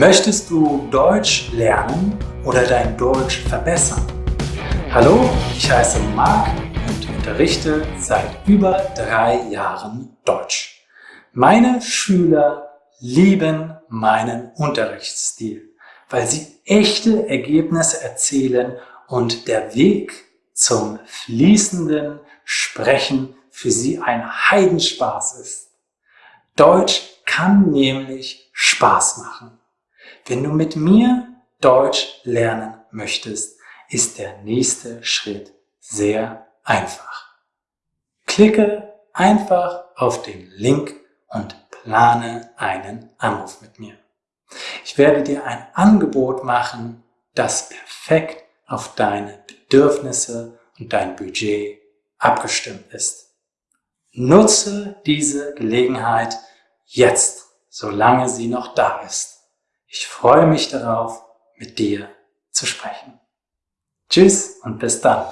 Möchtest du Deutsch lernen oder dein Deutsch verbessern? Hallo, ich heiße Marc und unterrichte seit über drei Jahren Deutsch. Meine Schüler lieben meinen Unterrichtsstil, weil sie echte Ergebnisse erzielen und der Weg zum fließenden Sprechen für sie ein Heidenspaß ist. Deutsch kann nämlich Spaß machen. Wenn du mit mir Deutsch lernen möchtest, ist der nächste Schritt sehr einfach. Klicke einfach auf den Link und plane einen Anruf mit mir. Ich werde dir ein Angebot machen, das perfekt auf deine Bedürfnisse und dein Budget abgestimmt ist. Nutze diese Gelegenheit jetzt, solange sie noch da ist. Ich freue mich darauf, mit dir zu sprechen. Tschüss und bis dann.